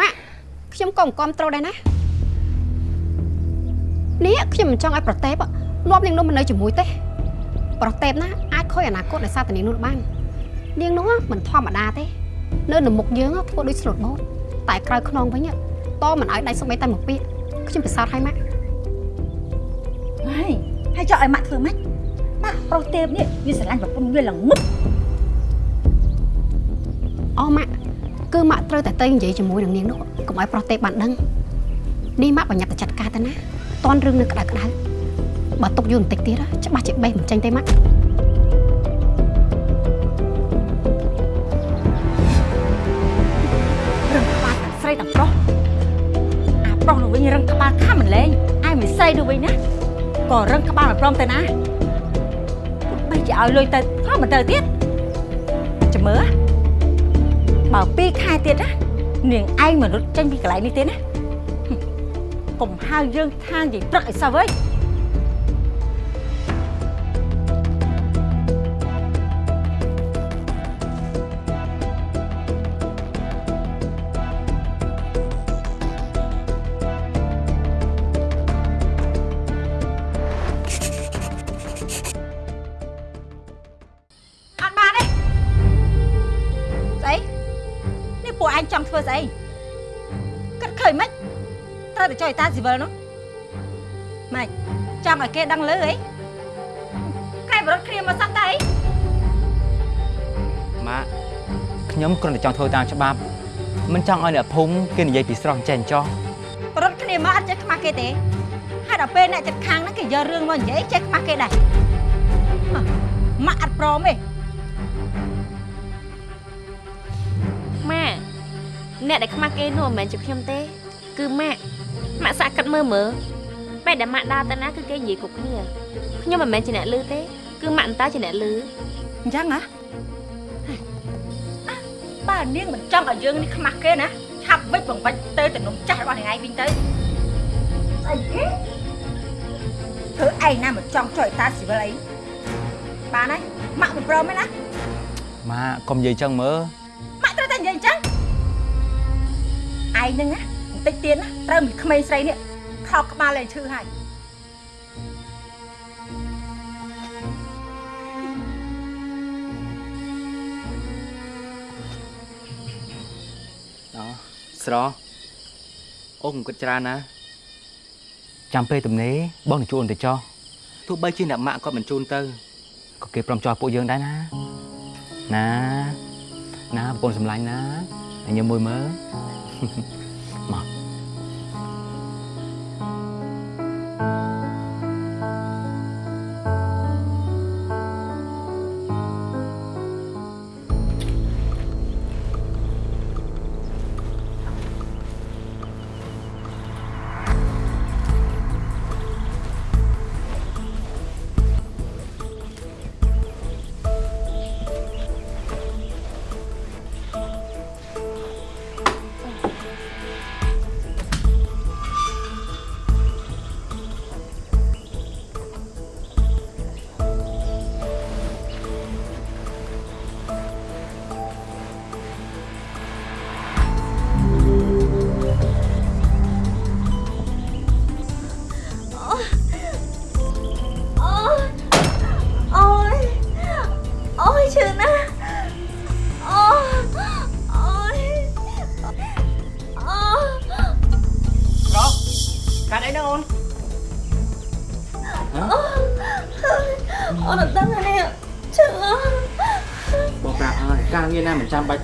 ម៉ាក់ខ្ញុំក៏មិនគ្រប់ត្រូលដែរណានេះខ្ញុំមិនចង់ឲ្យប្រតេបងាប់នាងនោះមកនៅជាមួយទេ ប្រតេបណាអាចខូចអនាគតនៃសាតនាងនោះបាននាងនោះមិនធម្មតាទេ នៅនៅមុខយើងធ្វើដូចស្លូតបូតតែក្រៅខ្នងវិញតមិនឲ្យដៃស្បែកតែមួយពាក្យខ្ញុំពិសោធន៍ឲ្យម៉ាក់ហើយហើយចង់ឲ្យម៉ាក់ធ្វើម៉េចម៉ាក់ប្រុសទេពនេះវាស្រឡាញ់ប្រពន្ធវាល្ងឹតអូម៉ាក់ គឺម៉ាក់ត្រូវតែទៅនិយាយជាមួយនឹងនាងនោះកុំឲ្យប្រុសទេពបានដឹងនេះម៉ាក់បញ្ញាប់តែចាត់ការទៅណាតន់រឿងនៅក្តៅក្តៅបើទុកយូរបន្តិចទៀតច្បាស់ជាបេះមិនចេញទេម៉ាក់រឹងក្បាលទាំងស្រីទាំងប្រុសអាប្រុសនោះវិញរឹងក្បាលខំមិនលែងឯមិនស្រីនោះវិញណាក៏រឹងក្បាលមិនព្រមទៅណាបីជាឲ្យលុយទៅក៏មិនទៅទៀតចាំមើល បើ2ខែទៀតណានាងឯងមនុស្សចេញពីកន្លែងនេះទេណាហឹមកុំហៅយើងថានិយាយព្រឹកអីសោះអើយ ចុយតាស៊ីវិលនោះម៉េចចង់ឲ្យគេដឹងលើអីកែបរត់គ្នាមកសោះតើអីម៉ាក់ខ្ញុំគ្រាន់តែចង់ធ្វើតាមច្បាប់មិនចង់ឲ្យអ្នកភូមិគេនិយាយពីស្រស់ចេះចោះរត់គ្នាមកអត់ចេះខ្មាស់គេទេហើយដល់ពេលអ្នកចិត្តខាងហ្នឹងគេយករឿងមកនិយាយចេះខ្មាស់គេដែរហ៎ម៉ាក់អត់ព្រមទេម៉ាក់អ្នកដែលខ្មាស់គេនោះមិនមែនជាខ្ញុំទេ គឺម៉ាក់ ម៉ាក់សាក់កាត់មើលមើលពេលដែលម៉ាក់ដើរទៅណាគឺគេនិយាយគ្រប់គ្នាខ្ញុំមិនមែនជាអ្នកលឺទេ គឺម៉ាក់អន្តើជាអ្នកលឺអញ្ចឹងហ៎អ่ะបើនាងមិនចង់ឲ្យយើងនេះខ្មាស់គេណាឆាប់វិចបង្វិចទៅទៅនំចាស់របស់នាងឯងវិញទៅស្អីគេធ្វើឯងណាមិនចង់ចុយតាស៊ីវិលអីបានហើយម៉ាក់មិនព្រមទេណាម៉ាក់កុំនិយាយចឹងមើលម៉ាក់ត្រូវតែនិយាយអញ្ចឹងឯងហ្នឹងណាបន្តិចទៀតណាត្រូវមានក្មេងស្រីនេះខោកក្បាលលែងឈឺហើយអូស្រស់អូកុំគិតច្រើនណាចាំពេលទំនេរបងនឹងជួនទៅចោះទោះបីជាអ្នកម៉ាក់គាត់មិនជូនទៅក៏គេព្រមចោះពួកយើងដែរណាណាណាប្រពន្ធសម្លាញ់ណាឲ្យញ៉ាំមួយមើល ម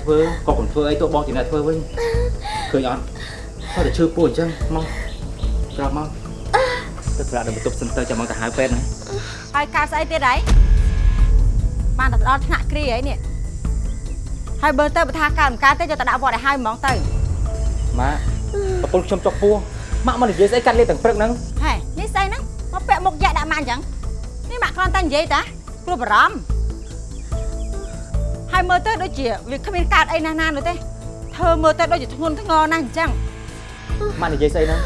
ធ្វើក៏កុំធ្វើអីទោះបងជាអ្នកធ្វើវិញឃើញអត់គាត់តែឈឺពោះអញ្ចឹងមកក្រោកមកទៅប្រាក់ដល់បន្ទប់សិនទៅចាំមកទៅហៅពេទ្យណាហើយការស្អីទៀតហើយបានតែដល់ថ្នាក់គ្រាហើយនេះហើយបើទៅបើថាកើតមិនកើតទេយកទៅដាក់វត្តឲ្យហើយហ្មងទៅម៉ាក់ប្រពន្ធខ្ញុំចុកពោះម៉ាក់មកនិយាយស្អីកាត់លេបទាំងព្រឹកហ្នឹងហេនេះស្អីហ្នឹងមកពាក់មុខយ៉ាក់ដាក់ម៉ាក់អញ្ចឹងនេះម៉ាក់គ្រាន់តែនិយាយតាព្រោះបារម្ភហើយ មើលទៅដូចជាវាគ្មានកើតអីណាស់ណានោះទេធ្វើមើលទៅដូចជាធ្ងន់ធ្ងរណាស់អញ្ចឹងម៉ាក់និយាយស្អីហ្នឹង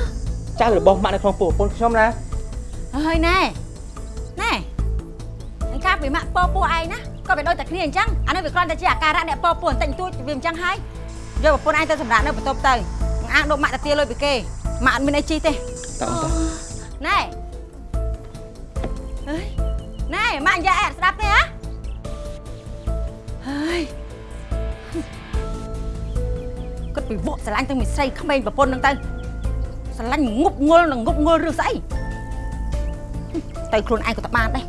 ចៅរបស់ម៉ាក់នៅក្នុងពោះប្រពន្ធខ្ញុំណាហើយណែណែអញកាពីម៉ាក់ពោពោះឯងណាក៏វាដូចតែគ្នាអញ្ចឹងអានេះវាគ្រាន់តែជាអាការៈអ្នកពោពោះបន្តិចបន្តួចវាអញ្ចឹងហើយយកប្រពន្ធឯងទៅសម្រាប់នៅបន្ទប់ទៅអាងដកម៉ាក់តាទាលុយពីគេម៉ាក់អត់មានអីជីទេតើអូនតោះណែអើយណែម៉ាក់និយាយអត់ស្ដាប់ទេហ៎ ហើយគិតពីវក់ស្រឡាញ់ទាំងមីស្រីក្មេងប្រពន្ធនឹងទៅស្រឡាញ់ងប់ងល់នឹងងប់ងល់ឬស្អីទៅខ្លួនឯងក៏តបានដែរ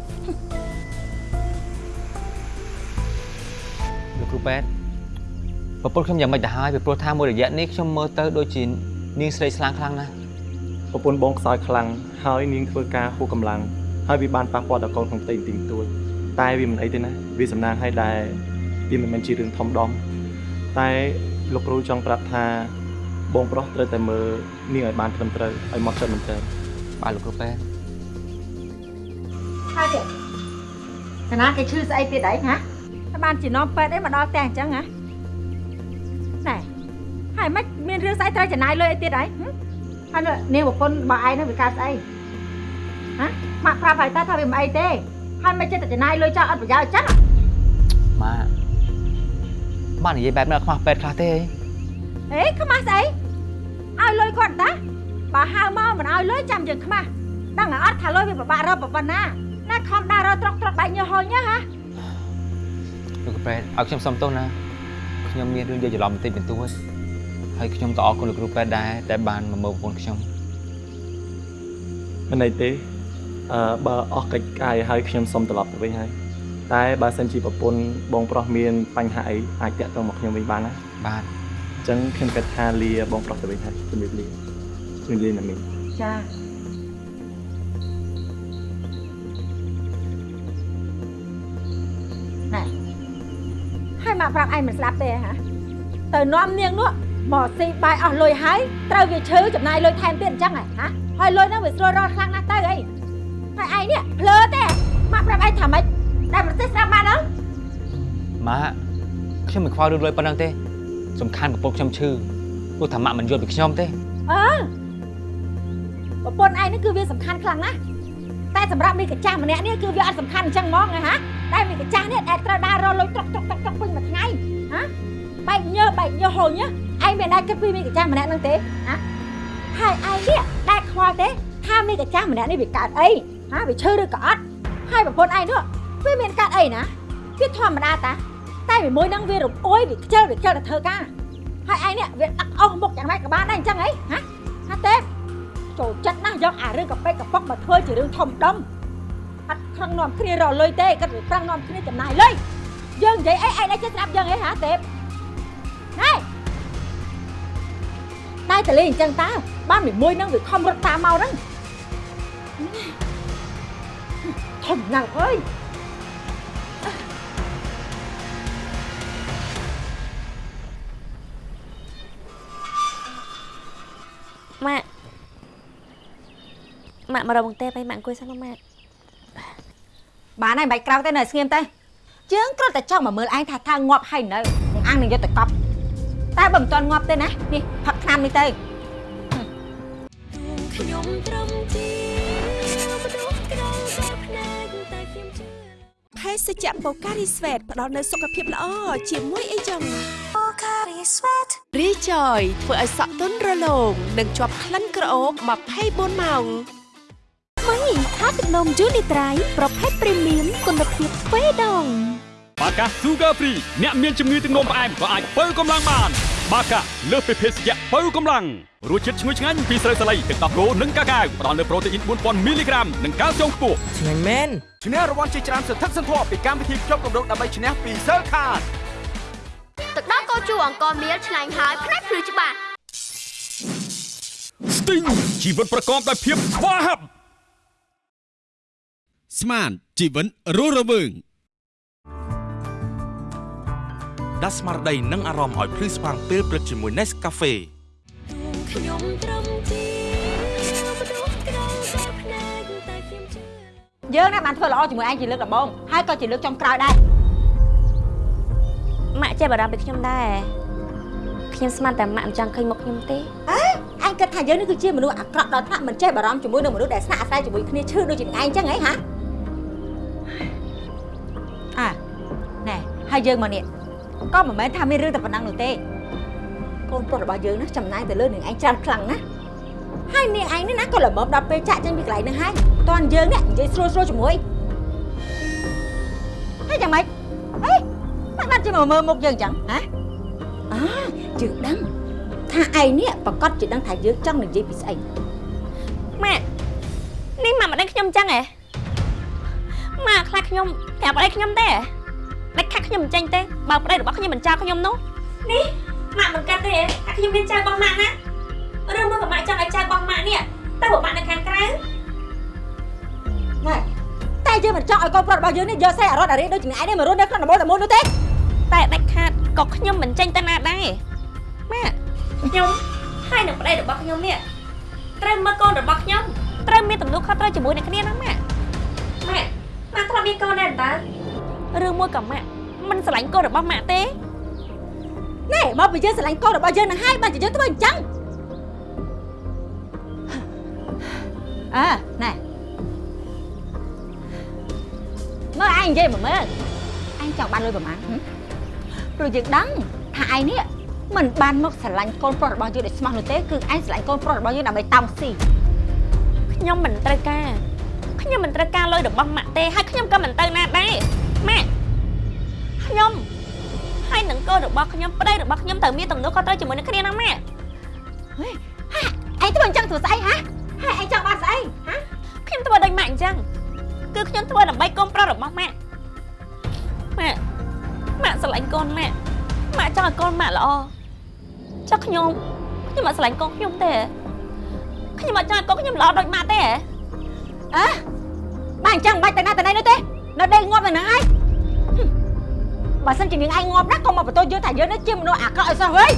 លោកគ្រូប៉ែតប្រពន្ធខ្ញុំយ៉ាងម៉េចទៅហើយពីព្រោះថាមួយរយៈនេះខ្ញុំមើលទៅដូចជានាងស្រីស្លាំងខ្លាំងណាស់ប្រពន្ធបងខ្សោយខ្លាំងហើយនាងធ្វើការហួសកម្លាំងហើយវាបានប៉ះពាល់ដល់កូនក្នុងផ្ទៃបន្តិចបន្តួចតែវាមិនអីទេណាវាសំណាងឲ្យដែរ វាមិនមែនជារឿងធំដុំតែលោកគ្រូចង់ប្រាប់ថាបងប្រុសត្រូវតែមើលនាងឲ្យបានត្រឹមត្រូវឲ្យមកចិត្តមែនទែនបាទលោកគ្រូប៉ែតហើយទេកណាគេឈឺស្អីទៀតអីហ៎តែបានជានាំពេទ្យអីមកដល់ផ្ទះអញ្ចឹងហ៎ណែហើយមិនមានរឿងស្អីត្រូវចំណាយលុយអីទៀតអីហឹមហើយនៅនាងប្រពន្ធរបស់ឯងនោះវាកើតស្អីហ៎ម៉ាក់ប្រាប់ហើយតើថាវាមិនអីទេហើយមិនចិត្តតែចំណាយលុយចោលអត់ប្រយោជន៍អញ្ចឹងម៉ា ម៉ានិយាយបែបនេះខ្មាស់ប៉ែតខ្លះទេអីអេខ្មាស់ស្អីឲ្យលុយគាត់តាបើហៅមកមិនឲ្យលុយចាំយើងខ្មាស់ដឹងអត់ថាលុយវាពិបាករកប៉ុណ្ណាណាខំដើររកត្រកត្រកបែកញើសហុញហ៎លោកគ្រូប៉ែតឲ្យខ្ញុំសុំទោសណាខ្ញុំមានរឿងយល់ច្រឡំបន្តិចបន្តួចហើយខ្ញុំក៏អរគុណលោកគ្រូប៉ែតដែរដែលបានមកមើលប្រពន្ធខ្ញុំមិនអីទេអឺបើអស់កិច្ចកាយហើយខ្ញុំសុំត្រឡប់ទៅវិញហើយ តែបើសិនជាប្រពន្ធបងប្រុសមានបញ្ហាអីអាចតាក់ទងមកខ្ញុំវិញបានណាបាទអញ្ចឹងខ្ញុំគិតថាលាបងប្រុសទៅវិញហើយជំរាបលាជំរាបលាណាមីងចាណែហើយមកប្រាប់ឯងមិនស្ដាប់ទេហ៎ទៅនាំនាងនោះមកស៊ីបាយអស់លុយហើយត្រូវវាឈឺចំណាយលុយថែមទៀតអញ្ចឹងហ៎ហើយលុយហ្នឹងវាស្រួលរត់ខ្លាំងណាស់ទៅអីហើយឯងនេះភ្លើទេមកប្រាប់ឯងថាម៉េច ដែលប្រទេសស្ដាប់បានអើម៉ាខ្ញុំមិនខ្វល់រឿងលុយប៉ុណ្ណឹងទេសំខាន់ប្រពន្ធខ្ញុំឈឺព្រោះថាម៉ាក់មិនយល់ពីខ្ញុំទេអើប្រពន្ធឯងនេះគឺវាសំខាន់ខ្លាំងណាស់តែសម្រាប់មីកាចាស់ម្នាក់នេះគឺវាអត់សំខាន់អញ្ចឹងហ្មងហ៎តែមីកាចាស់នេះដែលត្រូវដើររលុយត្រុកត្រុកត្រុកត្រុកពេញមួយថ្ងៃហ៎បែកញើសបែកញើសហូញឯងមានដែរគិតពីមីកាចាស់ម្នាក់ហ្នឹងទេហ៎ហើយឯងនេះដែលខ្វល់ទេថាមីកាចាស់ម្នាក់នេះវាកើតអីហ៎វាឈឺឬក៏អត់ហើយប្រពន្ធឯងនោះ វាមានកើតអីណាវាធម្មតាតាតែមួយមួយហ្នឹងវារំអួយវាខ្ជិលវាខ្ជិលទៅធ្វើការហើយឯងនេះវាដាក់អស់មុខយ៉ាងម៉េចក៏បានដែរអញ្ចឹងហីហ៎ថាទេចូលចិត្តណាស់យកអារឿងកប៉ិកកប៉ុកមកធ្វើជារឿងធំដុំអត់ខឹងនាំគ្នារកលុយទេគាត់វាប្រឹងនាំគ្នាចំណាយលុយយើងនិយាយអីឯងឯងចេះស្ដាប់យើងអីហាទេពហេតែតលេអញ្ចឹងតើបានមួយមួយហ្នឹងវាខំរត់តាមមកហ្នឹងធំណាស់អើយ ម៉ាក់ម៉ាក់មករកបង្ទេបឲ្យម៉ាក់អង្គុយសិនមកម៉ាក់បានហើយមិនបាច់ក្រោកទេនៅស្ងៀមទេយើងគ្រាន់តែចង់មកមើលឯងថាថាងាប់ហើយនៅនឹងអាំងនឹងយកទៅកប់តែបើមិនទាន់ងាប់ទេណានេះផឹកថ្នាំនេះទៅខ្ញុំត្រឹមជា សជ្ជៈបូការីស្វេតផ្ដល់នូវសុខភាពល្អជាមួយអីចឹង Pocari Sweat រីចយធ្វើឲ្យសក់ទន់រលោងនិងជាប់ក្លិនក្រអូប24ម៉ោងថ្មីថាទឹកនំយូនីត្រៃប្រភេទព្រីមៀមគុណភាពទ្វេដងបាកា Sugar Free អ្នកមានជំងឺទឹកនោមផ្អែមក៏អាចបើកម្លាំងបាន បាកាលើសពីភេសជ្ជៈបើកម្លាំង រសជាតិឈ្ងុយឆ្ងាញ់ពីស្រូវសាលីទឹកដោះគោនិងកាកាវផ្ដល់នូវប្រូតេអ៊ីន4000មីលីក្រាមនិងកាល់ស្យូមខ្ពស់ឆ្ងាញ់មែនឈ្នះរង្វាន់ជាច្រើនសន្ធឹកសន្ធាប់ពីកម្មវិធីខ្ញុំកម្រដើម្បីឈ្នះពី Cell Card ទឹកដោះគោជូរអង្គមៀលឆ្ងាញ់ហើយផ្នែកភ្លឺច្បាស់ Sting ជីវិតប្រកបដោយភាពស្វាហាប់ស្មានជីវិតរស់រវើងដាស់ស្មារតីនិងអារម្មណ៍ឲ្យភ្លឺស្វាងពេលព្រឹកជាមួយ Nescafe ខ្ញុំត្រឹមជាមនុស្សក្រៅបែបផ្នែកតែខ្ញុំជឿយើងណាបានធ្វើល្អជាមួយឯងជាលើកដំបូងហើយក៏ជាលើកចុងក្រោយដែរម៉ាក់ចេះបារម្ភពីខ្ញុំដែរខ្ញុំស្មានតែម៉ាក់មិនចង់ឃើញមុខខ្ញុំទេអញគិតថាយើងនេះគឺជាមនុស្សអាក្រក់ដល់ថ្នាក់មិនចេះបារម្ភជាមួយនឹងមនុស្សដែលស្នាក់អាស្រ័យជាមួយគ្នាឈឺដូចជាឯងអញ្ចឹងហីហាអាណែហើយយើងមកនេះក៏មិនមែនថាមានរឿងតែប៉ុណ្ណឹងនោះទេ កូនប្រុសរបស់យើងណាចំណាយទៅលើនាងឯងច្រើនខ្លាំងណាស់ហើយនាងឯងនេះណាក៏ល្មមដល់ពេលចាក់ចេញពីកន្លែងហ្នឹងហើយតនយើងនេះនិយាយស្រួលស្រួលជាមួយហើយយ៉ាងម៉េចហេមិនបាត់ជាមកមើលមុខយើងអញ្ចឹងហ៎អាយើងដឹងថាឯងនេះប្រកាសជាដឹងថាយើងចង់និយាយពីស្អីម៉ាក់នេះម៉ាក់មិនដឹងខ្ញុំអញ្ចឹងហ៎ម៉ាក់ខ្លាចខ្ញុំប្រាប់ប្តីខ្ញុំទេដាច់ខាត់ខ្ញុំមិនចេញទេបើប្តីរបស់ខ្ញុំមិនចោលខ្ញុំនោះនេះ ម៉ាក់មិនកាត់ទេថាខ្ញុំមានចៅរបស់ម៉ាក់ណាឬមកក៏ម៉ាក់ចង់ឲ្យចៅរបស់ម៉ាក់នេះទៅរបស់ម៉ាក់នៅខាងក្រៅណែតែយើងមិនចង់ឲ្យកូនប្រុសរបស់យើងនេះយកសេះអរត់អារីដូចជាឯងនេះមករស់នៅក្នុងដំបូលតែមួយនោះទេតែដាច់ខាតក៏ខ្ញុំមិនចេញទៅណាដែរម៉ាក់ខ្ញុំហើយនឹងប្តីរបស់ខ្ញុំនេះត្រូវមើលកូនរបស់ខ្ញុំត្រូវមានទំនួលខុសត្រូវជាមួយនឹងគ្នាណាម៉ាក់ម៉ាក់ម៉ាក់ធ្លាប់មានកូនដែរតើឬមួយក៏ម៉ាក់មិនស្រឡាញ់កូនរបស់ម៉ាក់ទេ ណែមកពីយើងស្រឡាញ់កូនរបស់យើងនឹងហើយបានជាយើងធ្វើអញ្ចឹងអើណែមើលឯងនិយាយមកមើលឯងចង់បានលុយប្រហែលហឹមព្រោះយើងដឹងថាឯងនេះមិនបានមកស្រឡាញ់កូនប្រុសរបស់យើងដោយស្មោះនោះទេគឺឯងស្រឡាញ់កូនប្រុសរបស់យើងដើម្បីតោងស៊ីខ្ញុំមិនត្រូវការខ្ញុំមិនត្រូវការលុយរបស់ម៉ាក់ទេហើយខ្ញុំក៏មិនទៅណាដែរម៉ាក់ខ្ញុំ ហើយនឹងកូនរបស់ខ្ញុំប្តីរបស់ខ្ញុំត្រូវមានទំនួលខុសត្រូវជាមួយនឹងគ្នាណាម៉ាក់ឯងធ្វើអញ្ចឹងធ្វើស្អីហ៎ហើយឯងចង់បានស្អីហ៎ខ្ញុំធ្វើដូចម៉ាក់អញ្ចឹងគឺខ្ញុំធ្វើដើម្បីកូនប្រុសរបស់ម៉ាក់ម៉ាក់ម៉ាក់ស្រឡាញ់កូនម៉ាក់ម៉ាក់ចង់ឲ្យកូនម៉ាក់ល្អចុះខ្ញុំខ្ញុំមិនស្រឡាញ់កូនខ្ញុំទេខ្ញុំមិនចង់ឲ្យកូនខ្ញុំល្អដូចម៉ាក់ទេហ៎អើបានអញ្ចឹងមិនបាច់ទៅណាទៅណីនោះទេនៅដេកងាប់នៅហ្នឹងហើយហឹម បើសិនជានាងឯងងាប់ណាស់ក៏មកបន្ទោសយើងថាយើងនេះជាមនុស្សអាក្រក់ឲ្យសោះហើយ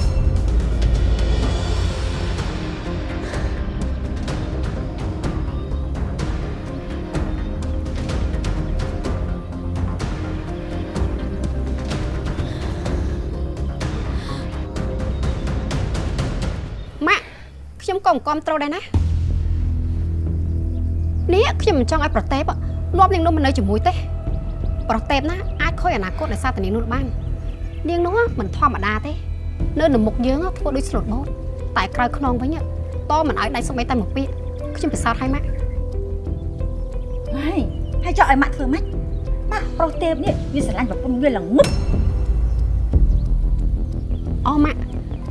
ម៉ាក់ខ្ញុំក៏មិនគ្រប់ត្រូលដែរណានេះខ្ញុំមិនចង់ឲ្យប្រតេបលាប់នាងនោះមិននៅជាមួយទេប្រតេបណាអាច ខូចអនាគតដោយសារតែនាងនោះបាននាងនោះមិនធម្មតាទេនៅនៅមុខយើងធ្វើដូចស្លូតបូតតែក្រៅខ្នងវិញតមិនឲ្យដាច់សូម្បីតែមួយពាក្យខ្ញុំពិសោធន៍ឲ្យម៉ាក់ហើយហើយចង់ឲ្យម៉ាក់ធ្វើម៉េចម៉ាក់ប្រុសទេពនេះវាស្រឡាញ់ប្រពន្ធវាល្ងឹតអូម៉ាក់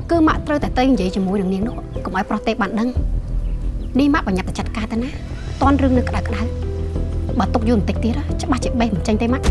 គឺម៉ាក់ត្រូវតែទៅនិយាយជាមួយនឹងនាងនោះកុំឲ្យប្រតេបបានដឹងនេះម៉ាក់បញ្ញាប់តែចាត់ការទៅណាតនរឿងនៅក្តៅក្តៅបើຕົកយូរបន្តិចទៀតច្បាស់ជាបេះមិនចេញទេម៉ាក់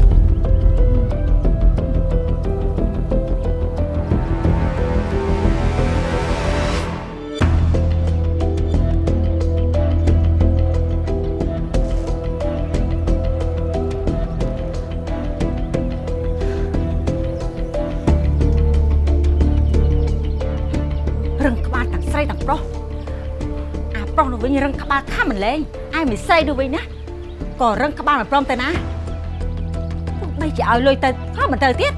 បាលខំមិនលែងឯមិនស្រីនោះវិញណាក៏រឹងក្បាលមិនព្រមទៅណាទោះបីជាឲ្យលុយទៅក៏មិនទៅទៀត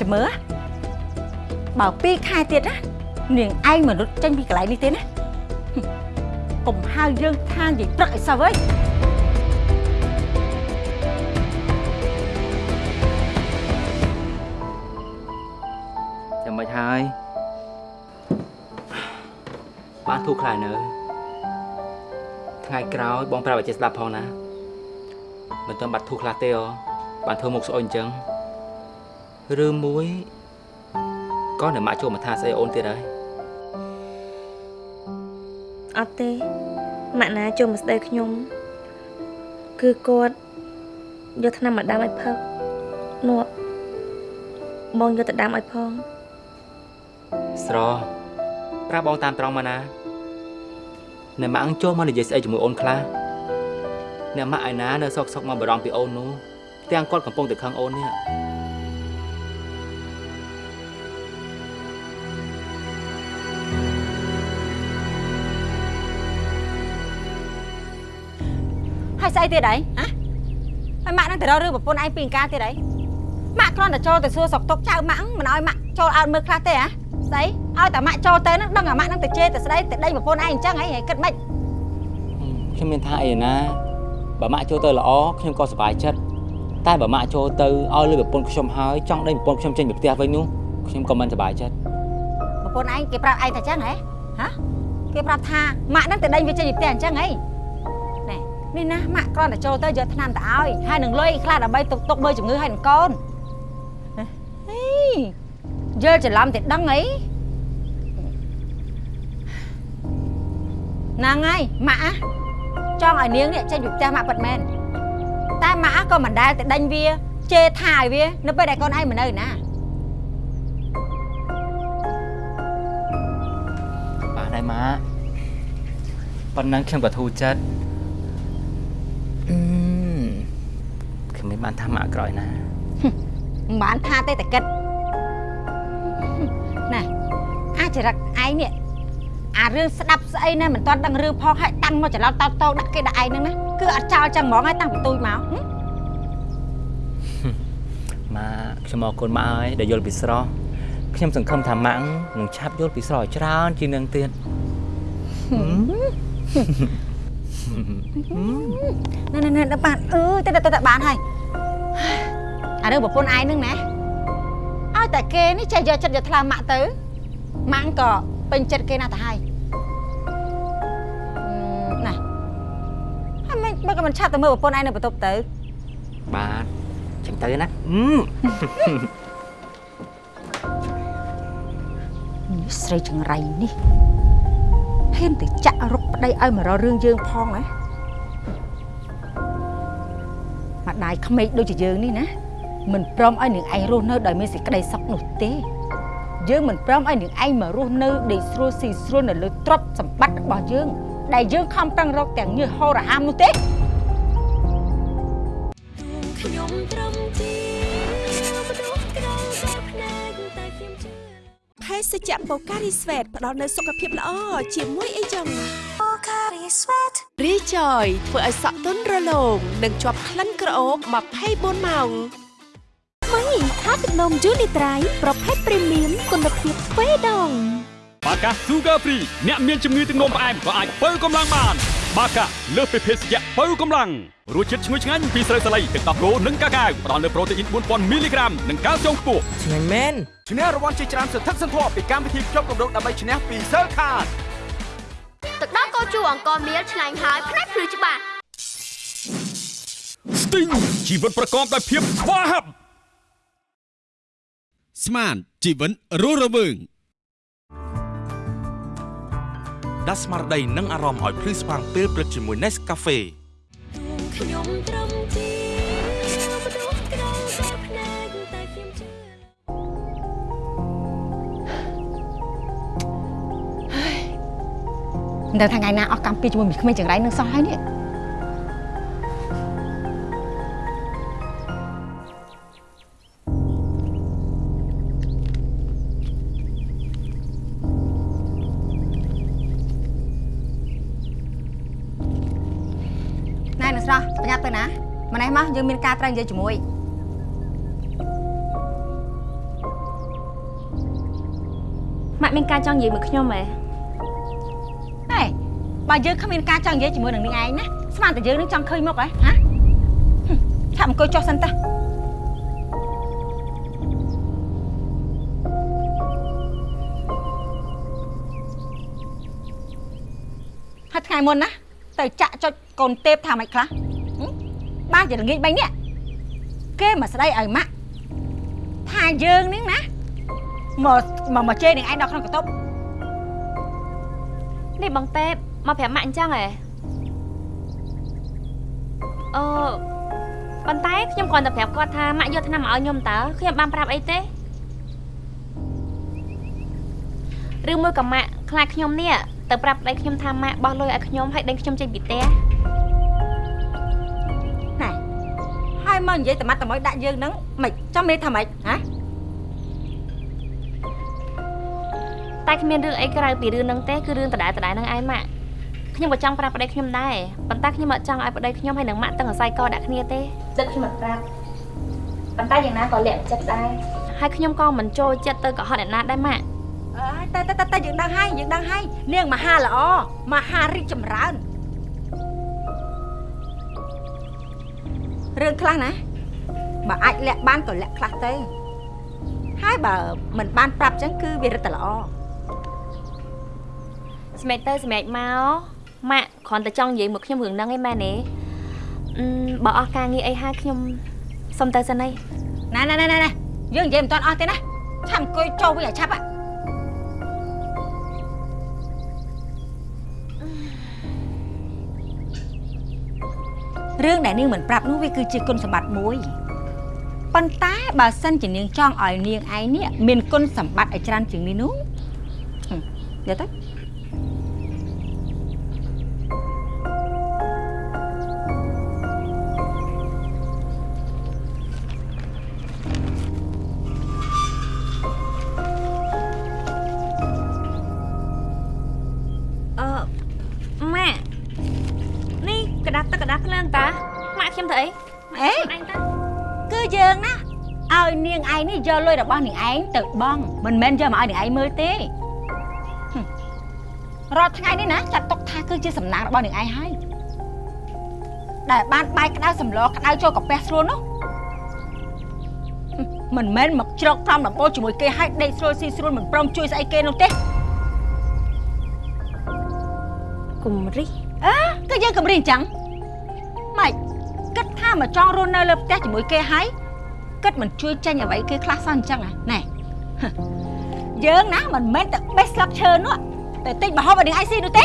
ចាំមើលបើ2ខែទៀតណានាងឯងមិនរត់ចេញពីកន្លែងនេះទេណាហឹមកុំហៅយើងថានិយាយព្រឹកអីសោះអើយចាំមិនហើយបានធូរខ្លាយនៅ ថ្ងៃក្រោយបងប្រាប់ឲ្យចេះស្ដាប់ផងណាមិនទាន់បាត់ធូរខ្លះទេអូបានធ្វើមុខស្អុយអញ្ចឹងឬមួយក៏នៅម៉ាក់ចូលមកថាស្អីអូនទៀតហើយអត់ទេម៉ាក់ណាចូលមកស្ដីខ្ញុំ គឺគាត់យកថ្នាំមកដាំឲ្យផឹកនោះបងយកទៅដាំឲ្យផងស្រប្រាប់បងតាមត្រង់មកណា អ្នកម៉ាក់អង្គចូលមកនិយាយស្អីជាមួយអូនខ្លះអ្នកម៉ាក់ឯណានៅសោកសោកមកបារម្ភពីអូននោះទាំងគាត់កំពុងតែខឹងអូននេះហើយស្អីទៀតអីហ៎ហើយម៉ាក់នឹងទៅរករឿងប្រពន្ធឯងពីអង្ការទៀតអីម៉ាក់គ្រាន់តែចូលទៅសួរសុខទុក្ខចៅម៉ាក់មិនឲ្យម៉ាក់ចូលអើតមើលខ្លះទេហ៎ស្អី ឲ្យតែម៉ាក់ចូលទៅនឹងដឹងអាម៉ាក់នឹងទៅជេរទៅស្ដីទៅដេញប្រពន្ធឯងអញ្ចឹងហីហីគិតម៉េចខ្ញុំមានថាអីណាបើម៉ាក់ចូលទៅល្អខ្ញុំក៏សប្បាយចិត្តតែបើម៉ាក់ចូលទៅឲ្យលើប្រពន្ធខ្ញុំហើយចង់ដេញប្រពន្ធខ្ញុំចេញពីផ្ទះវិញនោះខ្ញុំក៏មិនសប្បាយចិត្តពន្ធឯងគេប្រាប់ឯងថាចឹងហ៎ហ៎គេប្រាប់ថាម៉ាក់ហ្នឹងទៅដេញវាចេញពីផ្ទះអញ្ចឹងហីណែនេះណាម៉ាក់គ្រាន់តែចូលទៅយកថ្នាំទៅឲ្យហើយនឹងលុយខ្លះដើម្បីទុកទុកមើលជំងឺឲ្យនឹងកូនហេយល់ច្រឡំតែដឹងអី ហ្នឹងហើយម៉ាក់អាចង់ឲ្យនាងនេះចេញពីផ្ទះម៉ាក់ពិតមែនតែម៉ាក់អាក៏មិនដែលទៅដេញវាជេរថាឲ្យវានៅពេលដែលកូនឯងមិននៅណាបានហើយម៉ាប៉ុណ្ណឹងខ្ញុំក៏ធូរចិត្តអឺខ្ញុំមិនបានថាម៉ាក់ក្រោយណាមិនបានថាទេតែគិតណែអាចរិតឯងនេះ អារឿងស្ដាប់ស្អីណាមិនទាន់ដឹងរឿងផងហើយតាំងមកច្រឡោតតោតោដាក់គេដាក់ឯងហ្នឹងណាគឺអត់ចោលចឹងហ្មងហើយតាំងពីទូចមកហឹមម៉ាខ្ញុំអរគុណម៉ាក់ហើយដែលយល់ពីស្រស់ខ្ញុំសង្ឃឹមថាម៉ាក់នឹងឆាប់យល់ពីស្រស់ឲ្យច្រើនជាងនឹងទៀតណែណែណែបានអឺទៅទៅទៅបានហើយអារឿងប្រពន្ធឯងហ្នឹងណាឲ្យតែគេនេះចេះយកចិត្តយកថ្លើមម៉ាក់ទៅម៉ាក់ក៏ ពេញចិត្តគេណាស់ទៅហើយណែហើយមិនមិនក៏មិនឆាប់ទៅមើលប្រពន្ធឯងនៅបន្ទប់ទៅបាទចឹងទៅណាអឺនេះស្រីចង្រៃនេះហ៊ានទៅចាក់រុកប្តីឲ្យមករករឿងយើងផងណាម្ដាយក្មេកដូចជាយើងនេះណាមិនព្រមឲ្យនាងឯងរស់នៅដោយមានសេចក្តីសុខនោះទេ យើងមិនព្រមឲ្យនាងឯងមករស់នៅដេកស្រួលស៊ីស្រួលនៅលើទ្រព្យសម្បត្តិរបស់យើង ដែលយើងខំប្រឹងរកទាំងញើសហោរហាមនោះទេខ្ញុំត្រឹមជាមនុស្សក្រៅបែបផ្នែកតែខ្ញុំជឿភេសជ្ជៈបូការីស្វេតផ្ដល់នូវសុខភាពល្អជាមួយអីចឹងបូការីស្វេតរីចយធ្វើឲ្យសក់ទន់រលោងនិងជាប់ក្លិនក្រអូប24ម៉ោង ថ្មីថាទឹកនំយូនីត្រៃប្រភេទព្រីមៀមគុណភាពទ្វេដងបាកា Sugar Free អ្នកមានជំងឺទឹកនោមផ្អែមក៏អាចបើកម្លាំងបាន បាកាលើសពីភេសជ្ជៈបើកម្លាំងរសជាតិឈ្ងុយឆ្ងាញ់ពីស្រូវសាលីទឹកដោះគោនិងកាកាវផ្ដល់នូវប្រូតេអ៊ីន4000មីលីក្រាមនិងកាល់ស្យូមខ្ពស់ឆ្ងាញ់មែនឈ្នះរង្វាន់ជាច្រើនសន្ធឹកសន្ធាប់ពីកម្មវិធីភ្ជាប់កម្រងដើម្បីឈ្នះពី Cell Card ទឹកដោះគោជូរអង្គមៀលឆ្ងាញ់ហើយផ្នែកភ្លឺច្បាស់ Sting ជីវិតប្រកបដោយភាពស្វាហាប់ ស្មានជីវិតរស់រវើងដាស់ស្មារតីនិងអារម្មណ៍ឲ្យភ្លឺស្វាងពេលព្រឹកជាមួយ Nescafe ខ្ញុំត្រឹមជាមនុស្សក្រៅបែបផ្នែកតែខ្ញុំជឿមិនដឹងថាថ្ងៃណាអស់កម្មពីជាមួយមីក្មេងចង្រៃនឹងសោះហើយនេះ ត្រូវនិយាយជាមួយម៉ាក់មានការចង់និយាយមួយខ្ញុំហ៎ហេបើយើងគ្មានការចង់និយាយជាមួយនឹងនាងឯងណាស្មានតែយើងនឹងចង់ឃើញមុខហ៎ហ៎ហឹមឆាប់អង្គុយចុះសិនតើហើយថ្ងៃមុនណាទៅចាក់ចុចកូនទេពថាម៉េចខ្លះហឹមបានជាល្ងាច3នាក់ គេមកស្ដីឲ្យម៉ាក់ថាយើងនេះណាមកមកមកជេរនឹងឯងដល់ក្នុងកន្ទប់នេះបងតេបមកប្រាប់ម៉ាក់អញ្ចឹងហ៎អឺប៉ុន្តែខ្ញុំគ្រាន់តែប្រាប់គាត់ថាម៉ាក់យកថ្នាំមកឲ្យខ្ញុំតើខ្ញុំបានប្រាប់អីទេឬមួយក៏ម៉ាក់ខ្លាចខ្ញុំនេះទៅប្រាប់ប្តីខ្ញុំថាម៉ាក់បោះលុយឲ្យខ្ញុំហើយដេញខ្ញុំចេញពីផ្ទះ ហើយមកនិយាយតែម៉ាត់តែមួយដាក់យើងហ្នឹងមិនចាំមេថាម៉េចហ៎តែគ្មានរឿងអីក្រៅពីរឿងហ្នឹងទេគឺរឿងដដែលដដែលហ្នឹងឯងម៉ាក់ខ្ញុំក៏ចង់ប្រាប់ប្តីខ្ញុំដែរប៉ុន្តែខ្ញុំអត់ចង់ឲ្យប្តីខ្ញុំហើយនឹងម៉ាក់ទាំងអាស័យកដាក់គ្នាទេទឹកខ្ញុំអត់ប្រាប់ប៉ុន្តែយ៉ាងណាក៏លាក់ចិត្តដែរហើយខ្ញុំក៏មិនចូលចិត្តទៅកុហកអ្នកណាដែរម៉ាក់អើយតែតែតែតែយើងដឹងហើយយើងដឹងហើយនាងមហាល្អមហារីកចម្រើន រឿងខ្លះណាបើអាចលាក់បានក៏លាក់ខ្លះទៅហើយបើមិនបានប្រាប់ចឹងគឺវារឹតតែល្អសម្រាប់ទៅសម្រាប់មកម៉ាក់គ្រាន់តែចង់និយាយមកខ្ញុំរឿងហ្នឹងឯងម៉ែនេះអឺបើអស់ការងារអីហើយខ្ញុំសុំទៅសិនឯងណែណែណែណែយើងនិយាយមិនទាន់អស់ទេណាឆាប់អង្គុយចូលវិញឲ្យឆាប់ហ่ะ រឿងដែលនាងមិនប្រាប់នោះវាគឺជាគុណសម្បត្តិមួយប៉ុន្តែបើសិនជានាងចង់ឲ្យនាងឯងនេះមានគុណសម្បត្តិឲ្យច្រើនជាងនេះនោះហឹមយកទៅ របស់នាងឯងទៅបង់មិនមែនយកមកឲ្យនាងឯងមើលទេហឹមរាល់ថ្ងៃនេះណាចាត់ទុកថាគឺជាសំណាងរបស់នាងឯងហើយដែលបានបាយក្តៅសម្លក្តៅចូលកាពះស្រួលនោះហឹមមិនមែនមកជ្រកត្រំដំបូលជាមួយគេឲ្យដេកស្រួលស៊ីស្រួលមិនព្រមជួយស្អីគេនោះទេគុំរិះអើគឺយើងកំរិះអញ្ចឹងម៉េចគិតថាមកចង់រស់នៅលើផ្ទះជាមួយគេហើយ គិតមិនជួយចេញអ្វីគេខ្លះសោះអញ្ចឹងហ៎ណែហឹមយើងណាមិនមែនតែបេះស្លឹកឈើនោះតែតិចបរហូបឲ្យនាងឯងស៊ីនោះទេ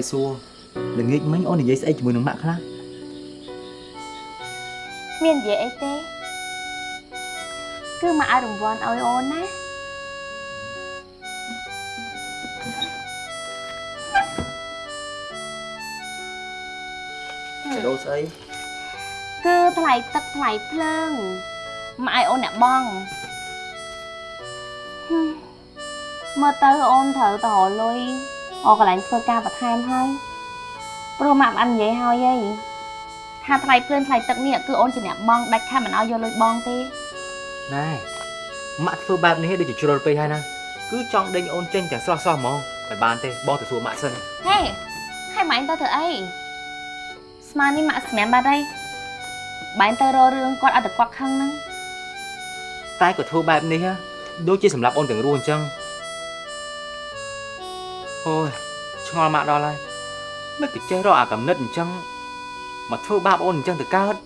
បងភ្លេចសួរល្ងាចមិញអូននិយាយស្អីជាមួយនឹងម៉ាក់ខ្លះគ្មាននិយាយអីទេគឺមកឲ្យរង្វាន់ឲ្យអូនណាបដូរស្អីគឺថ្លៃទឹកថ្លៃភ្លើងមកឲ្យអូនអ្នកបងហឹមមើលទៅអូនត្រូវទៅរកលុយ អកន្លែងធ្វើការបន្ថែមហើយព្រោះម៉ាក់បាននិយាយហើយហីថាថ្លៃភ្លើងថ្លៃទឹកនេះគឺអូនជាអ្នកបងដាច់ខាតមិនឲ្យយកលុយបងទេណែម៉ាក់ធ្វើបែបនេះដូចជាជ្រុលពេកហើយណាគឺចង់ដេញអូនចេញតែស្រស់ស្រស់ហ្មងមិនបានទេបងទៅសួរម៉ាក់សិនហេហើយម៉ែឯងទៅធ្វើអីស្មាននេះម៉ាក់សម្រាប់បាត់ហើយបែរទៅរករឿងគាត់អត់តែគាត់ខឹងហ្នឹងតែក៏ធ្វើបែបនេះហ៎ដូចជាសម្រាប់អូនទាំងរស់អញ្ចឹង អូយឆ្ងល់ម៉ាក់ដល់ហើយមិនទៅចេះរកអាកំណត់អញ្ចឹងមកធ្វើបាបអូនអញ្ចឹងទៅកើត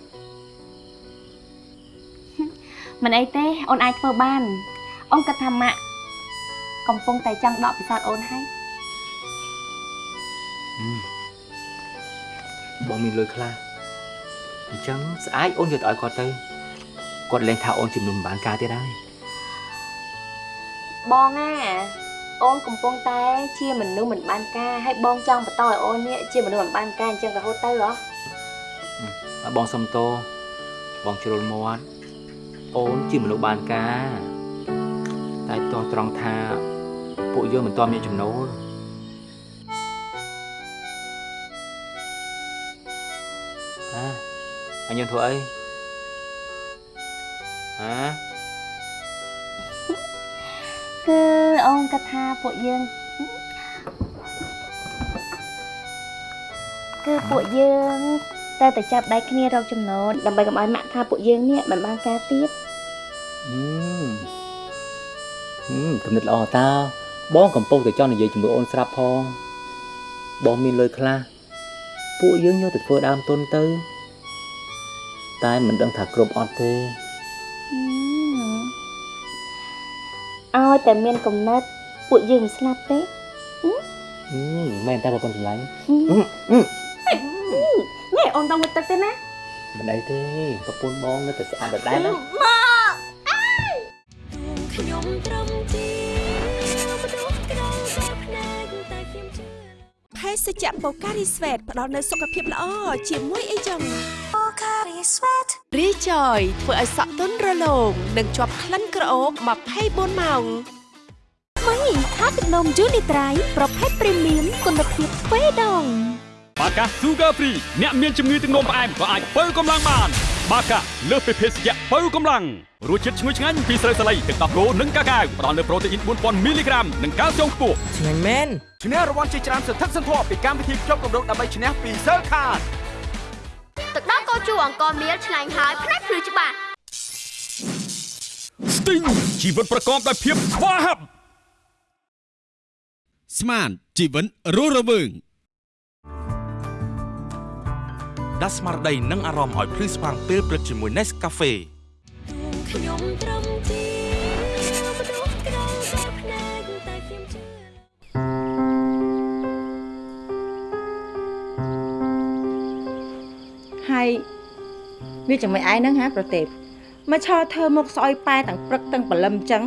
មិនអីទេអូនអាចធ្វើបានអូនគិតថាម៉ាក់កំពុងតែចង់ដកពិសោធន៍អូនហើយបងមានលុយខ្លះអញ្ចឹងស្អែកអូនយកទៅឲ្យគាត់ទៅគាត់លែងថាអូនជំនុំមិនបានការទៀតហើយបងណា អូនកំពុងតែជាមនុស្សមិនបានការហើយបងចង់បន្តឲ្យអូននេះជាមនុស្សមិនបានការអញ្ចឹងរហូតទៅហ៎ហើយបងសុំតោបងជ្រុលមាត់អូនជាមនុស្សបានការតែតោះត្រង់ថាពួកយើងមិនតមានចំណូលអាអញយើងធ្វើអីហ៎ គឺអូនគិតថាពួកយើងគឺពួកយើងតែតែចាប់ដៃគ្នារកចំណូលដើម្បីកុំឲ្យម៉ាក់ថាពួកយើងនេះមិនបានការទៀតហឹមហឹមគំនិតល្អតើបងកំពុងតែចង់និយាយជាមួយអូនស្រាប់ផងបងមានលុយខ្លះពួកយើងយកទៅធ្វើដើមទុនទៅ តែមិនដឹងថាគ្រប់អត់ទេ ឲ្យតែមានកំណត់ពួកយើងមិនស្លាប់ទេមែនតែប្រពន្ធចម្លាញ់នេះអូនតើមកទឹកទេណាមិនអីទេប្រពន្ធបងនៅតែស្អាតដដែលណា ស្សក្រៅបែបភ្នែកតែខ្ញុំជឿភេសសជ្ជៈបូការីស្វេតផ្ដល់នូវសុខភាពល្អជាមួយអីចឹងបូការីស្វេតរីចយធ្វើឲ្យសក់ទន់រលោងនិងជាប់ក្លិនក្រអូប24ម៉ោងថ្មីថាទឹកនំយូនីត្រៃប្រភេទព្រីមៀមគុណភាពទ្វេដងបាកា Sugar Free អ្នកមានជំងឺទឹកនោមផ្អែមក៏អាចបើកម្លាំងបាន បាកាលើសពីភេសជ្ជៈបើកម្លាំង រសជាតិឈ្ងុយឆ្ងាញ់ពីស្រូវសាលីទឹកដោះគោនិងកាកាវផ្ដល់នូវប្រូតេអ៊ីន4000មីលីក្រាមនិងកាល់ស្យូមខ្ពស់ឆ្ងាញ់មែនឈ្នះរង្វាន់ជាច្រើនសន្ធឹកសន្ធាប់ពីកម្មវិធីជាប់កម្រងដើម្បីឈ្នះពី Cell Card ទឹកដោះគោជូរអង្គមៀលឆ្ងាញ់ហើយផ្នែកភ្លឺច្បាស់ Sting ជីវិតប្រកបដោយភាពស្វាហាប់ស្មានជីវិតរស់រវើងដាស់ស្មារតីនិងអារម្មណ៍ឲ្យភ្លឺស្វាងពេលព្រឹកជាមួយ Nescafe ខ្ញុំត្រឹមជាមនុស្សក្រៅតែភ្នែកតែខ្ញុំជឿហើយវាចាំមិនឯងហ្នឹងហាប្រទេពមកឈរធ្វើមុខស្អុយប៉ែទាំងព្រឹកទាំងព្រលឹមចឹង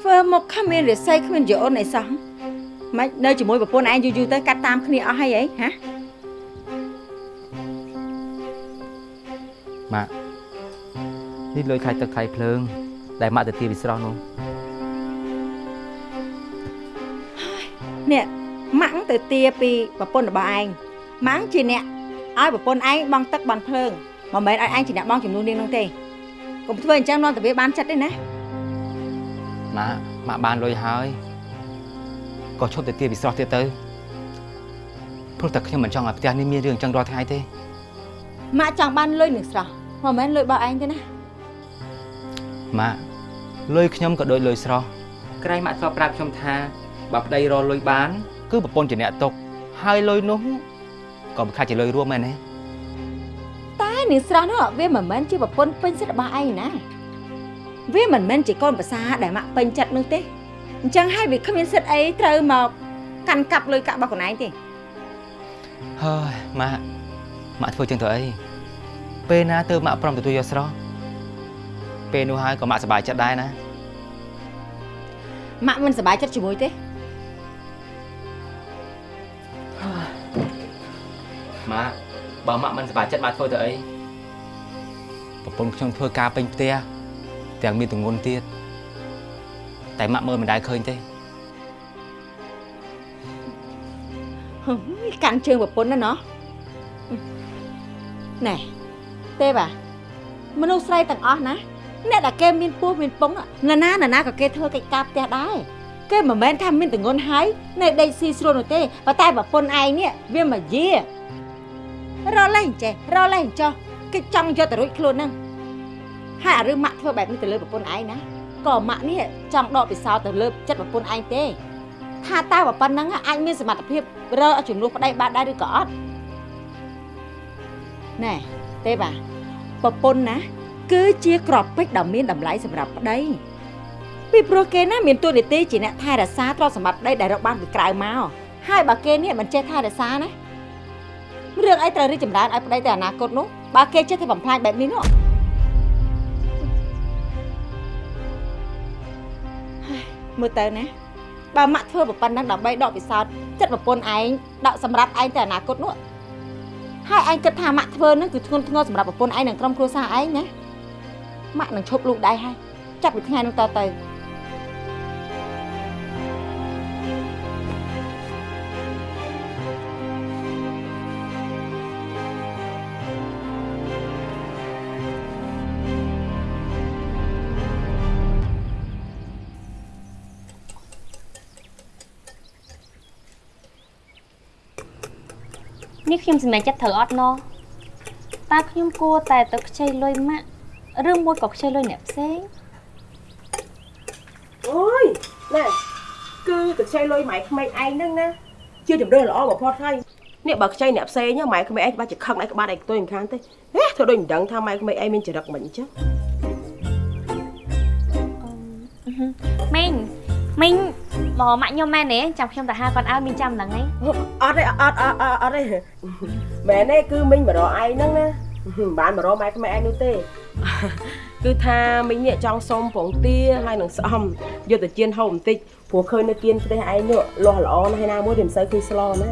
ធ្វើមុខគ្មានរិស័យគ្មានយអូនអីសោះមិននៅជាមួយប្រពន្ធឯងយូរយូរទៅកាត់តាមគ្នាអស់ហើយអីហាម៉ាក់ នេះលុយខៃទឹកខៃភ្លើង ដែលម៉ាក់ទៅទីវិស្រស់នោះនេះម៉ាក់ទៅទាពីប្រពន្ធរបស់ឯងម៉ាក់ជាអ្នកឲ្យប្រពន្ធឯងបង់ទឹកបង់ភ្លើងមិនមែនឲ្យឯងជាអ្នកបង់ចំនួននាងនោះទេកុំធ្វើអញ្ចឹងនាំតែវាបានចិត្តទេណាម៉ាក់ម៉ាក់បានលុយហើយក៏ឈប់ទៅទីវិស្រស់ទៀតទៅព្រោះតែខ្ញុំមិនចង់ឲ្យផ្ទះនេះមានរឿងអញ្ចឹងរាល់ថ្ងៃទេម៉ាក់ចង់បានលុយនឹងស្រស់មិនមែនលុយរបស់ឯងទេណា ម៉ាក់លុយខ្ញុំក៏ដូចលុយស្រស់ក្រែងម៉ាក់ធ្លាប់ប្រាប់ខ្ញុំថាបើប្តីរលុយបាន គឺប្រពន្ធជាអ្នកຕົកហើយលុយនោះក៏មិនខាច់ជាលុយរួមមែនទេតែនាងស្រស់នោះវាមិនមែនជាប្រពន្ធពេញសិទ្ធិរបស់ឯងណាវាមិនមែនជាកូនប្រសាដែលម៉ាក់ពេញចិត្តនោះទេអញ្ចឹងហើយវាគ្មានសិទ្ធិអីត្រូវមកកាន់កាប់លុយកាក់របស់ខ្លួនឯងទេហើយម៉ាក់ម៉ាក់ធ្វើចឹងទៅអីពេលណាទៅម៉ាក់ព្រមទទួលយកស្រស់ ពេលនោះហើយក៏ម៉ាក់សប្បាយចិត្តដែរណាម៉ាក់មិនសប្បាយចិត្តជាមួយទេម៉ាក់បើម៉ាក់មិនសប្បាយចិត្តម៉ាក់ធ្វើទៅអីប្រពន្ធខ្ញុំធ្វើការពេញផ្ទះទាំងមានទងន់ទៀតតែម៉ាក់មើលមិនដែលឃើញទេហឹមកាន់ជើងប្រពន្ធណាណោះណែទេបាទមនុស្សស្រីទាំងអស់ណា អ្នកដែលគេមានពោះមានពងណាណាណាណាក៏គេធ្វើកិច្ចការផ្ទះដែរគេមិនមែនថាមានទងន់ហើយនៅដេកស៊ីស្រួលនោះទេប៉ុន្តែប្រពន្ធឯងនេះវាមកយារលេងចេះរលេងចោះគេចង់យកទៅរួចខ្លួនហ្នឹងហើយអារឿងម៉ាក់ធ្វើបែបនេះទៅលើប្រពន្ធឯងណាក៏ម៉ាក់នេះចង់ដកពិសោធន៍ទៅលើចិត្តប្រពន្ធឯងទេថាតើបើប៉ុណ្ណឹងអាចមានសមត្ថភាពរកជំនួសប្តីបានដែរឬក៏អត់ណែទេបាទប្រពន្ធណា គឺជាក្របពេជ្រដ៏មានតម្លៃសម្រាប់ប្តីពីព្រោះគេណាមានតួនាទីជាអ្នកថែរក្សាទ្រព្យសម្បត្តិប្តីដែលរកបានពីក្រៅមកហើយបើគេនេះមិនចេះថែរក្សាណារឿងអីត្រូវរីកចម្រើនឲ្យប្តីទៅអនាគតនោះបើគេចេះតែបំផ្លាញបែបនេះនោះហើយមើលទៅណាបើម៉ាក់ធ្វើប្រប៉ុណ្ណឹងដើម្បីដកពិសោធន៍ចិត្តប្រពន្ធឯងដកសម្រាប់ឯងទៅអនាគតនោះហើយឯងគិតថាម៉ាក់ធ្វើហ្នឹងគឺធ្ងន់ធ្ងរសម្រាប់ប្រពន្ធឯងនិងក្រុមគ្រួសារឯងណា ម៉ាក់នឹងឈប់លូកដៃហើយចាប់ពីថ្ងៃនោះតទៅនេះខ្ញុំសម្រេចចិត្តត្រូវអត់ណោះតើខ្ញុំគួរតែទៅខ្ចីលុយម៉ាក់ ឬមួយក៏ខ្ចីលុយអ្នកផ្សេងអូយណែគឺទៅខ្ចីលុយម៉ែក្មេងឯងហ្នឹងណាជាជំរឿនល្អបំផុតហើយនេះបើខ្ចីអ្នកផ្សេងម៉ែក្មេងឯងបាច់ជាខឹងឯងក្បាត់ឯងខ្ទុយមិនខានទេហេធ្វើដូចមិនដឹងថាម៉ែក្មេងឯងមានចរិតមិនអញ្ចឹងមីងមីងមកម៉ាក់ខ្ញុំមែនទេចាំខ្ញុំទៅហៅគាត់ឲ្យមីងចាំហ្នឹងឯងអត់ទេអត់អត់អត់អត់ទេមែនទេគឺមីងមករកឯងហ្នឹងណា មិនបានមករកម៉ែក្មេងឯងនោះទេ គឺថាមីងនេះចង់សុំពងទាហើយនឹងស្អំយកទៅជៀនហូបបន្តិចព្រោះឃើញនៅគៀនផ្ទះឯងនោះលាស់ល្អណាស់ហើយណាមួយវាមិនសូវឃើញស្លណា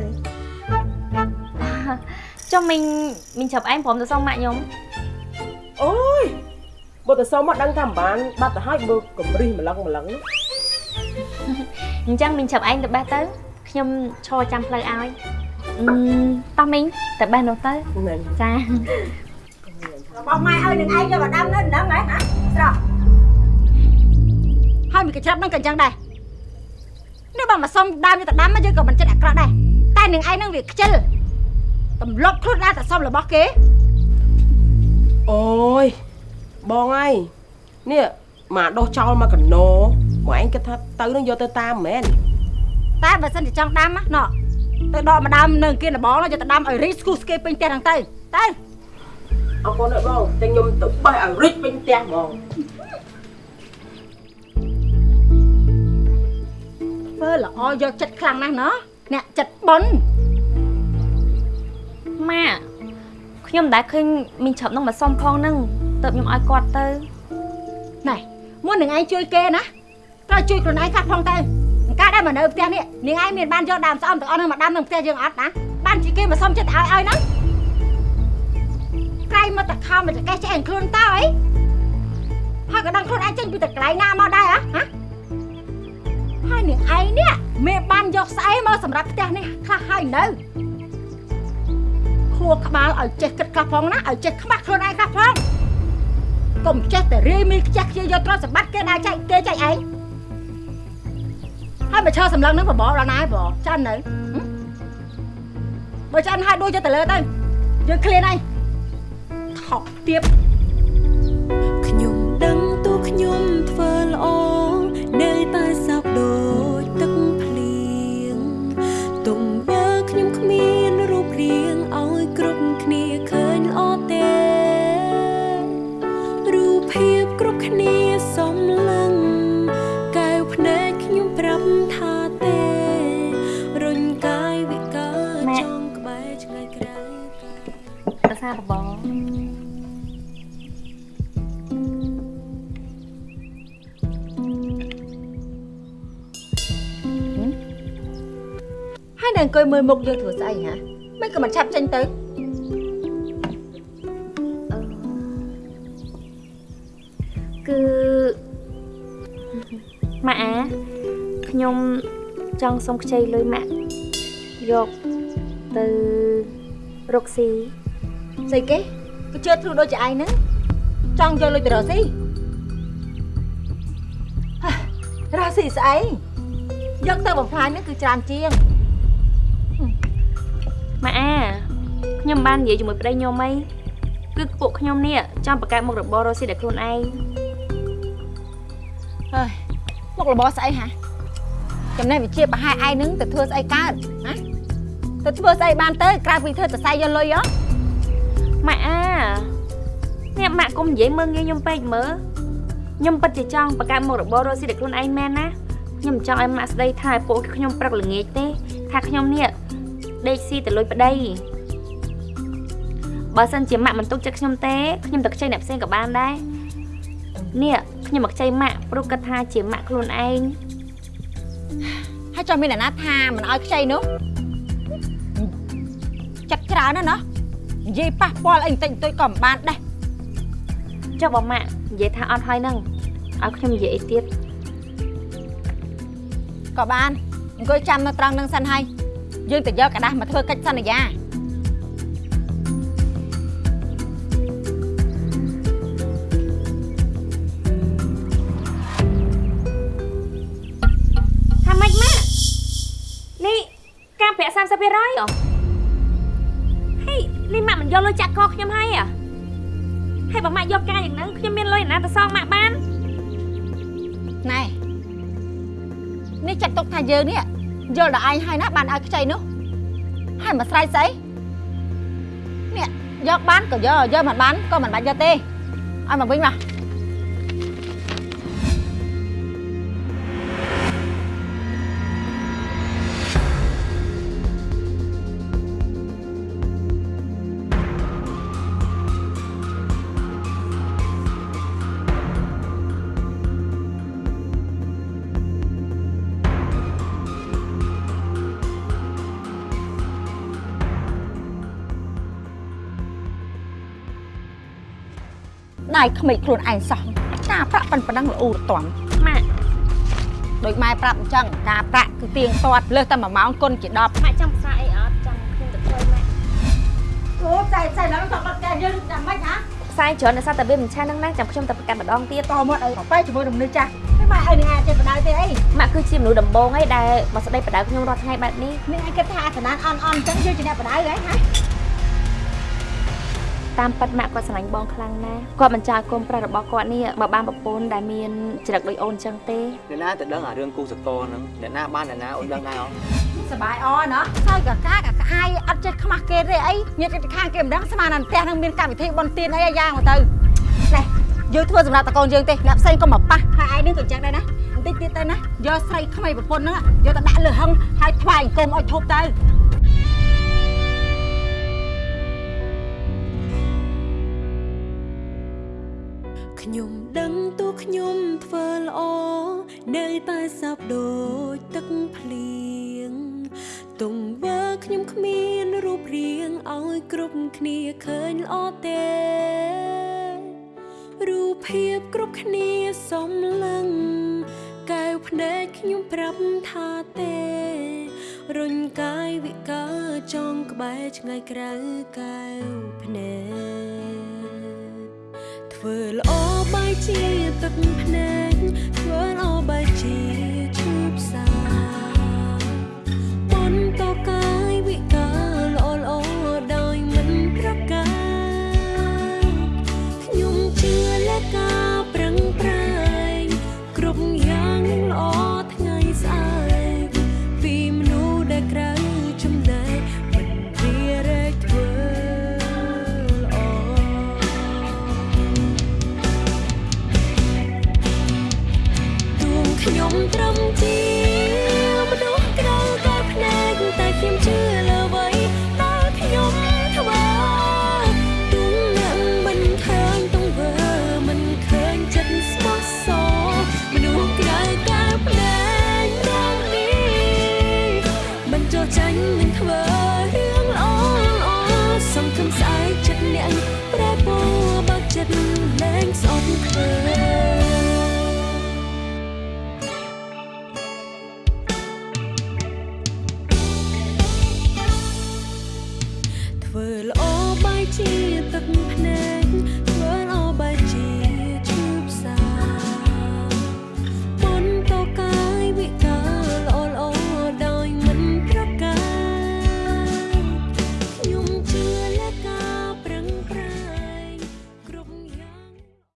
ចុះមីងមីងចាប់ឯងព្រមទៅសុំម៉ាក់ខ្ញុំអូយបើទៅសុំមកដឹងថាមិនបានបាត់ទៅហើយមើលកំរិះម្លឹងម្លឹងនោះអញ្ចឹងមីងចាប់ឯងទៅបេះទៅខ្ញុំឈរចាំផ្លូវឲ្យអឺ តោះមីងទៅបេះនោះទៅចារបស់ម៉ែឲ្យនឹងឯងយកមកដាំនៅដឹងហ៎ហ៎ស្រស់ហើយមិនកញ្ច្រាប់នឹងក៏អញ្ចឹងដែរនេះបើមកសុំដើមយកទៅដាំមកយើងក៏មិនចិត្តអាក្រក់ដែរតែនឹងឯងនឹងវាខ្ជិលទម្លាប់ខ្លួនដែរតែសុំរបស់គេអូយបងអើយនេះមកដោះចោលមកកណោមកឯងគិតថាទៅនឹងយកទៅតាមមែនតែបើសិនជាចង់ដាំណាណោះ ទៅដកម្ដាមនៅគៀនដបងយកទៅដាំឲ្យរីស្គូស្គេពេញផ្ទះហ្នឹងទៅទៅអរគុណអើយបងតែខ្ញុំទៅបេះឲ្យរិចពេញផ្ទះហ្មងធ្វើល្អយកចិត្តខ្លាំងណាស់ណោះអ្នកចិត្តប៉ុនម៉ាក់ខ្ញុំមិនដែលឃើញមីងចាប់នឹងមកសុំផងហ្នឹងទៅខ្ញុំឲ្យគាត់ទៅណែមុននឹងឯងជួយគេណាត្រូវជួយខ្លួនឯងខាត់ផងទៅអង្ការដែលមកនៅផ្ទះនេះនាងឯងមានបានយកដើមស្អំទាំងអស់ហ្នឹងមកដាំក្នុងផ្ទះយើងអត់ណាបានជាគេមកសុំចិត្តឲ្យឲ្យហ្នឹងក្រែងមកតខំមកតកេះចេះខ្លួនតើអីហើយក៏ដឹងខ្លួនឯងចេញពីតកន្លែងណាមកដែរហ៎ហ៎ហើយនាងឯងនេះមេបានយកស្អីមកសម្រាប់ផ្ទះនេះខ្លះហើយនៅខួរក្បាលឲ្យចេះគិតខ្លះផងណាឲ្យចេះខ្មាស់ខ្លួនឯងខ្លះផងកុំចេះតែរាយមីខ្ជះខ្ជាយយកទ្រព្យសម្បត្តិគេដើរចែកគេចែកឯង ហើយមកឈរសម្លឹងនឹងបបដល់ណាបចាន់នៅហឹមបើចាន់ហើយដួលយកទៅលើទៅយើងឃ្លានហើយថប់ទៀតខ្ញុំដឹងទូខ្ញុំធ្វើល្អនៅតែសោកដូចទឹកភ្លៀងទុំយើខ្ញុំគ្មានរូបរាងឲ្យគ្រប់គ្នាឃើញល្អទេរូបភាពគ្រប់គ្នា អង្គុយមើលមុខយើងធ្វើស្អីហ៎មិនក៏មិនឆាប់ចេញទៅគឺម៉ាក់អាខ្ញុំចង់សុំខ្ចីលុយម៉ាក់យកទៅរកស៊ីស្អីគេក៏ជឿធ្លុះដូចជាឯងហ្នឹងចង់យកលុយទៅរកស៊ីហ៎រកស៊ីស្អីយកទៅបំផ្លាញហ្នឹងគឺច្រើនជាង ម៉ាក់អាខ្ញុំបាននិយាយជាមួយប្តីខ្ញុំអីគឺពួកខ្ញុំនេះចង់បង្កើតមុខរបររកស៊ីដល់ខ្លួនឯងហើយមុខរបរស្អីហ៎ចំណេះវិជាប្រហែលឯងនឹងទៅធ្វើស្អីកើតណាទៅធ្វើស្អីបានទៅក្រៅពីធ្វើសរសៃយកលុយហ៎ម៉ាក់អានេះម៉ាក់កុំនិយាយមើងងាយខ្ញុំពេកមើលខ្ញុំពិតជាចង់បង្កើតមុខរបររកស៊ីដល់ខ្លួនឯងមែនណាខ្ញុំមិនចង់ឲ្យម៉ាក់ស្ដីថាឲ្យពួកខ្ញុំព្រឹកល្ងាចទេថាខ្ញុំនេះ ដេកស៊ីទៅលុយប្តីបើសិនជាម៉ាក់មិនទុកចិត្តខ្ញុំទេខ្ញុំទៅខ្ចីអ្នកផ្សេងក៏បានដែរនេះខ្ញុំមកខ្ចីម៉ាក់ព្រោះគាត់ថាជាម៉ាក់ខ្លួនឯងហើយចង់មានអ្នកណាថាមិនឲ្យខ្ចីនោះចិត្តច្រើនណាស់ណោះនិយាយប៉ះពាល់អីបន្តិចបន្តួចក៏មិនបានដែរចុះបើម៉ាក់និយាយថាអត់ហើយហ្នឹងឲ្យខ្ញុំនិយាយអីទៀតក៏បានអង្គុយចាំនៅត្រង់នឹងសិនហើយ យើងទៅយកกระดาษមកធ្វើកិច្ចសន្យា ថាម៉េចម៉ាក់នេះការប្រាក់30%ហ៎ហេនេះម៉ាក់មិនយកលុយចាក់កខ្ញុំហើយហ៎ហើយបើម៉ាក់យកការយ៉ាងហ្នឹងខ្ញុំមានលុយណាទៅសងម៉ាក់បាន ណែនេះចាត់ទុកថាយើងនេះយល់ដល់ឯងហើយណាបានឲ្យខ្ចីនោះហើយ មកស្រ័យស្អីនេះយកបានក៏យកយកមិនបានក៏មិនបាច់យកទេឲ្យមកវិញមក ដៃក្មេកខ្លួនឯងសោះការប្រាក់ប៉ុណ្ណឹងល្អរទាំម៉ាក់ដូចម៉ែប្រាប់អញ្ចឹងការប្រាក់គឺទៀងទាត់លើសតែ1ម៉ោងគុណជា10ម៉ាក់ចង់ផ្សាយអីអត់ចង់ខ្ញុំទៅជួយម៉ាក់អូផ្សាយផ្សាយឡើងដល់តែយើងចាំមិនហ៎ផ្សាយច្រើនដោយសារតែវាមិនឆានហ្នឹងណាចាំខ្ញុំទៅប្រកាតម្ដងទៀតតមកអីប៉ែជាមួយនឹងមនុស្សចាស់ហើយម៉ែឲ្យនឹងអាចចេះបដៅទេអីម៉ាក់គឺជាមនុស្សដំបងឯងដែលមកស្ដីបដៅខ្ញុំរាល់ថ្ងៃបែបនេះនេះឯងគិតថាអាសនានអន់អន់អញ្ចឹងយើងជាអ្នកបដៅហ៎ហ៎ តាមពិតម៉ាក់គាត់ស្រឡាញ់បងខ្លាំងណាស់គាត់មិនចោលកូនប្រុសរបស់គាត់នេះមកបានប្រពន្ធដែលមានចរិតដូចអូនអញ្ចឹងទេអ្នកណាទៅដឹងអារឿងគូសកលហ្នឹងអ្នកណាបានអ្នកណាអូនដឹងដែរអត់សបាយអណោះហើយកកាកក្អាយអត់ចេះខ្មាស់គេទេអីញាតិខាងគេមិនដឹងស្មានតែផ្ទះនឹងមានកម្មវិធីបន់ទៀនអីយ៉ាងមកទៅនេះយើងធ្វើសម្រាប់តកូនយើងទេអ្នកផ្សេងក៏មកប៉ះហើយឯងនឹងក៏ចឹងដែរណាបន្តិចទៀតទៅណាយកស្រីថ្មីប្រពន្ធហ្នឹងយកទៅដាក់លើហឹងហើយថ្វាយអង្គមឲ្យធប់ទៅ ខ្ញុំដឹងតួខ្ញុំធ្វើល្អនៅតែសោកដូចទឹកភ្លៀងទង្វើខ្ញុំគ្មានរូបរាងឲ្យគ្រប់គ្នាឃើញល្អទេរូបភាពគ្រប់គ្នាសំឡឹងកែវភ្នែកខ្ញុំប្រាប់ថាទេរុញកាយវិការចងក្បែរឆ្ងាយក្រៅកែវភ្នែក ធ្វើល្អបែរជាទឹកភ្នែកធ្វើល្អបែរជា